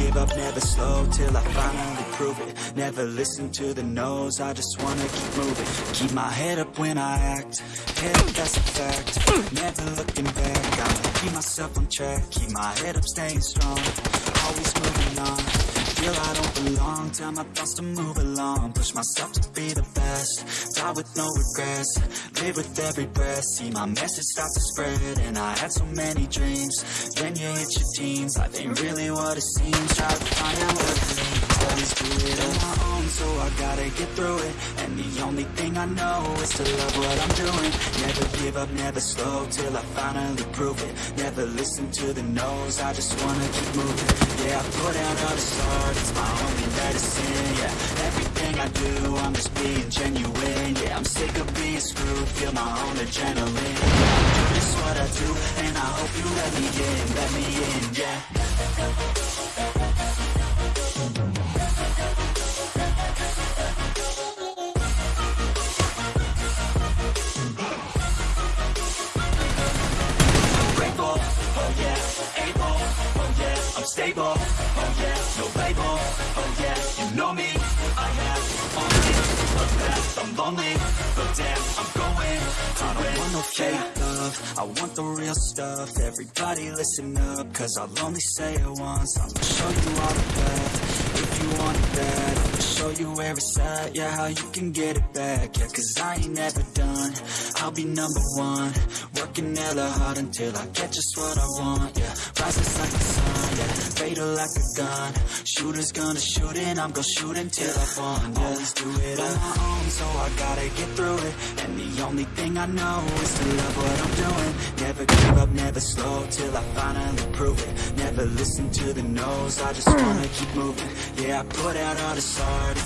give up, never slow Till I finally prove it. Never listen to the no's I just wanna keep moving. Keep my head up when I act. Head up, that's a fact. Never looking back I'ma keep myself on track. Keep my head up, staying strong. Always moving on Feel I don't belong. Tell my thoughts to move along. Push myself to be the best. Die with no regrets. Live with every breath. See my message start to spread And I had so many dreams. Then you hit your teens. Life ain't really what it seems. Try to find out what it means Always do it on my own So I gotta get through it. And the only thing I know Is to love what I'm doing. Never give up, never slow Till I finally prove it. Never listen to the no's I just wanna keep moving. Yeah, I put out all the start It's my only medicine, yeah. Everything I do, I'm just being genuine Yeah, I'm sick of being screwed Feel my own adrenaline. Yeah, I what I do And I hope you let me in, let me in, yeah I'm stable, oh yeah, no label, oh yeah, you know me, I have only a path, I'm lonely, but damn, I'm going. I don't want no fake love, I want the real stuff, everybody listen up, cause I'll only say it once, I'ma show you all the path, if you want it bad, I'ma show you where it's at, yeah, how you can get it back, yeah, cause I ain't never done, I'll be number one, working hella hard until I get just what I want, yeah, sun, fatal like a gun, shooters gonna shoot and I'm gonna shoot until I fall, yeah, always do it on my own, so I gotta get through it, and the only thing I know is to love what I'm doing, never give up, never slow, till I finally prove it, never listen to the no's, I just wanna keep moving, yeah, I put out all this art,